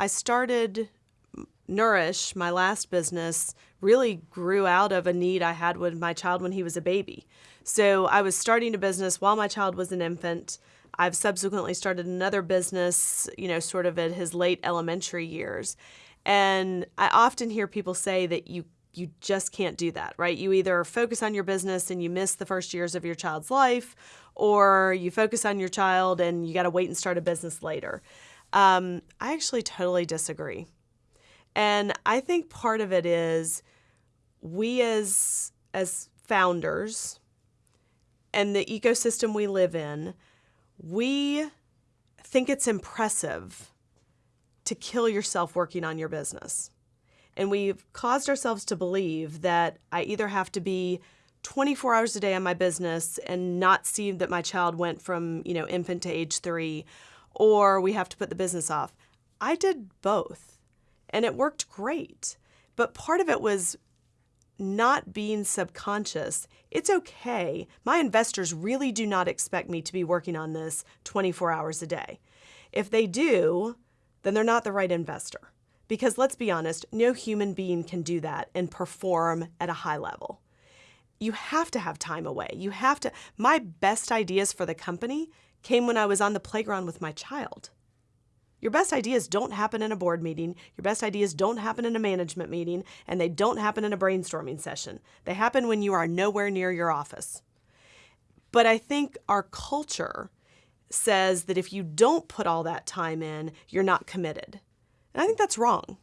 I started Nourish, my last business, really grew out of a need I had with my child when he was a baby. So I was starting a business while my child was an infant. I've subsequently started another business, you know, sort of at his late elementary years. And I often hear people say that you you just can't do that, right? You either focus on your business and you miss the first years of your child's life, or you focus on your child and you got to wait and start a business later. Um, I actually totally disagree. And I think part of it is we as as founders and the ecosystem we live in, we think it's impressive to kill yourself working on your business. And we've caused ourselves to believe that I either have to be 24 hours a day on my business and not see that my child went from, you know, infant to age 3 or we have to put the business off. I did both and it worked great. But part of it was not being subconscious. It's okay. My investors really do not expect me to be working on this 24 hours a day. If they do, then they're not the right investor. Because let's be honest, no human being can do that and perform at a high level. You have to have time away. You have to. My best ideas for the company came when I was on the playground with my child. Your best ideas don't happen in a board meeting, your best ideas don't happen in a management meeting, and they don't happen in a brainstorming session. They happen when you are nowhere near your office. But I think our culture says that if you don't put all that time in, you're not committed. And I think that's wrong.